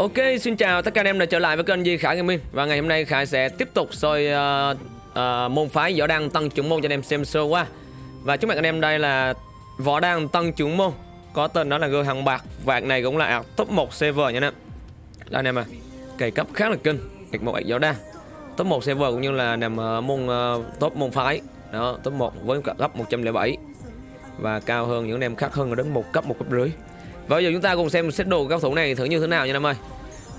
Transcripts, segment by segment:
Ok, xin chào tất cả anh em đã trở lại với kênh Di Khải Gaming Và ngày hôm nay Khải sẽ tiếp tục soi uh, uh, môn phái võ đăng tăng trưởng môn cho anh em xem sơ qua. Và trước mặt anh em đây là võ đăng tăng trưởng môn. Có tên đó là Gương hàng bạc. Vạc này cũng là top 1 server nha anh em. Đây anh em à, cày cấp khá là kinh. Gạch một võ đăng Top 1 server cũng như là nằm uh, môn uh, top môn phái. Đó, top 1 với cấp 107 Và cao hơn những anh em khác hơn đến một cấp một cấp rưỡi và bây giờ chúng ta cùng xem xét đồ cao thủ này thử như thế nào nha em ơi.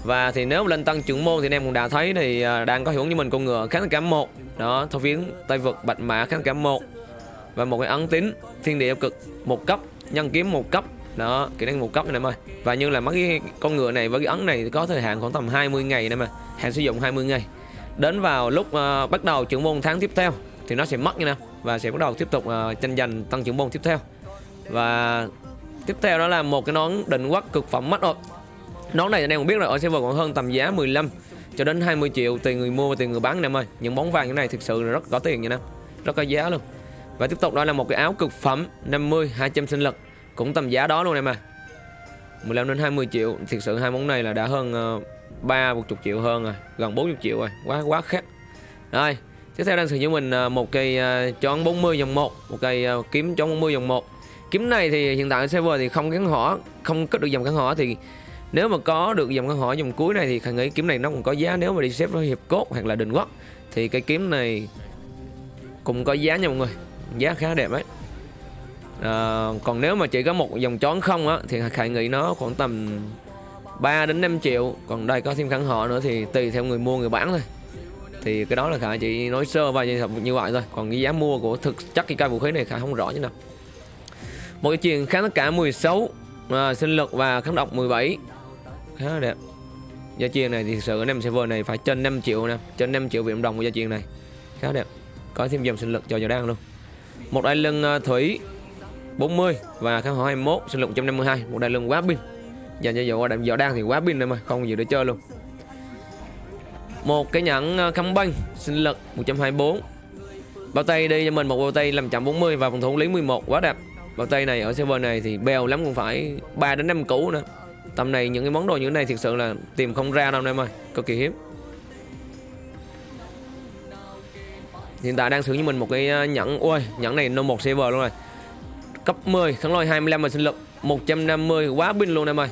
Và thì nếu lên tăng trưởng môn thì anh em cũng đã thấy thì à, đang có hiệu ứng như mình con ngựa kháng cảm một. Đó, thao phiến tay vực bạch mã kháng cảm một. Và một cái ấn tín thiên địa cực một cấp nhân kiếm một cấp. Đó kỹ năng một cấp này em ơi. Và như là mấy cái con ngựa này với cái ấn này thì có thời hạn khoảng tầm 20 ngày này mà hạn sử dụng 20 ngày. Đến vào lúc uh, bắt đầu trưởng môn tháng tiếp theo thì nó sẽ mất nha nè và sẽ bắt đầu tiếp tục uh, tranh giành tăng trưởng môn tiếp theo. Và Tiếp theo đó là một cái nón định quắc cực phẩm mắt rồi Nón này anh em cũng biết rồi ở server còn hơn tầm giá 15 cho đến 20 triệu tùy người mua và tùy người bán anh em ơi. Những bóng vàng như này thực sự là rất có tiền nha em. Rất có giá luôn. Và tiếp tục đó là một cái áo cực phẩm 50 200 sinh lực. Cũng tầm giá đó luôn em à. ơi 15 đến 20 triệu. Thực sự hai món này là đã hơn uh, 3 40 triệu hơn rồi. Gần 40 triệu rồi. Quá quá khác Rồi Tiếp theo đang sử dụng mình uh, một cây uh, chón 40 dòng 1 Một cây uh, kiếm chón 40 dòng 1 kiếm này thì hiện tại server thì không gắn hỏa không có được dòng gắn hỏa thì nếu mà có được dòng gắn hỏa dòng cuối này thì khả nghĩ kiếm này nó cũng có giá nếu mà đi xếp với hiệp cốt hoặc là đình quốc. Thì cái kiếm này cũng có giá nha mọi người giá khá đẹp đấy à, ờ, còn nếu mà chỉ có một dòng chón không á thì khải nghĩ nó khoảng tầm 3 đến 5 triệu còn đây có thêm gắn họ nữa thì tùy theo người mua người bán thôi. Thì cái đó là khả chỉ nói sơ và như vậy thôi còn cái giá mua của thực chất cái cây vũ khí này khả không rõ như nào một cái chuyện kháng tất cả 16 à, sinh lực và kháng độc 17 khá là đẹp. Gia chiên này thì thực sự anh em server này phải trên 5 triệu nè trên 5 triệu viện đồng của gia chiên này. Khá đẹp. Có thêm dòng sinh lực cho giờ đang luôn. Một đai lưng à, thủy 40 và kháng hỏa 21 sinh lực 152 một đai lưng quá pin. Dành cho dầu đạm giờ đang thì quá pin em ơi không gì để chơi luôn. Một cái nhẫn à, kháng banh sinh lực 124 bao tay đi cho mình một bao tay 540 và phòng thủ lý 11 quá đẹp bao tay này, ở server này thì bèo lắm, cũng phải 3 đến 5 củ nữa. Tầm này những cái món đồ như thế này thực sự là tìm không ra đâu, em ơi. Cực kỳ hiếm. Hiện tại đang sử dụng mình một cái à, nhẫn. Ôi nhẫn này nó một server luôn rồi. Cấp 10 kháng lôi 25 và sinh lực 150 quá pin luôn em ơi.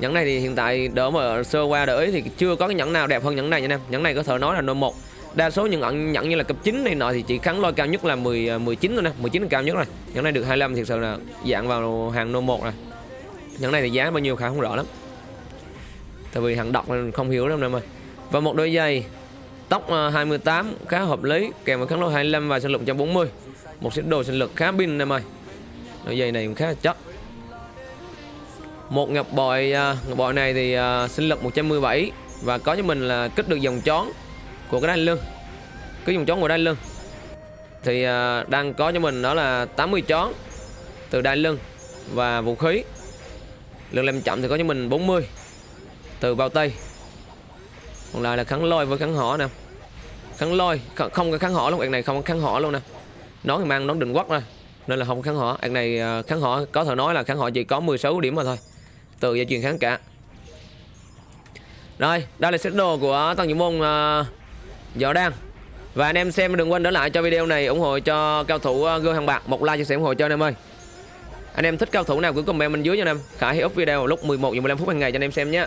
Nhẫn này thì hiện tại đỡ mà sơ qua đỡ ý thì chưa có cái nhẫn nào đẹp hơn nhẫn này nha em. Nhẫn này có thể nói là no một đa số những ẩn nhận như là cấp 9 này nọ thì chỉ kháng lôi cao nhất là 10 19 à, thôi nè 19 là cao nhất rồi. Những này được 25 thì sự là dạng vào hàng nô 1 rồi. Những này thì giá bao nhiêu khá không rõ lắm. Tại vì hàng độc nên không hiểu lắm em ơi và một đôi giày tóc à, 28 khá hợp lý kèm với kháng lôi 25 và sinh lực 140 một set đồ sinh lực khá pin em ơi đôi giày này cũng khá là chất. Một ngọc bội ờ, ngọc bội này thì uh, sinh lực 117 và có cho mình là kích được dòng chón của cái đai lưng cái dùng chón của đai lưng thì uh, đang có cho mình đó là 80 chón từ đai lưng và vũ khí. Lượng làm chậm thì có cho mình 40 từ bao tay. Còn lại là kháng lôi với kháng hỏ nè. Kháng lôi không có kháng hỏ luôn anh này không có kháng hỏ luôn nè. Nó thì mang nón định quốc ra nên là không kháng hỏ anh này à, kháng hỏ có thể nói là kháng hỏ chỉ có 16 điểm mà thôi từ gia truyền kháng cả. Rồi đây là set đồ của tăng nhiệm môn uh, Võ đang Và anh em xem đừng quên để lại cho video này ủng hộ cho cao thủ ờ, gương hàng bạc. Một like chia sẻ ủng hộ cho anh em ơi. Anh em thích cao thủ nào cứ comment bên dưới cho anh em. Khải hãy up video lúc 11 giờ 15 phút hàng ngày cho anh em xem nhé.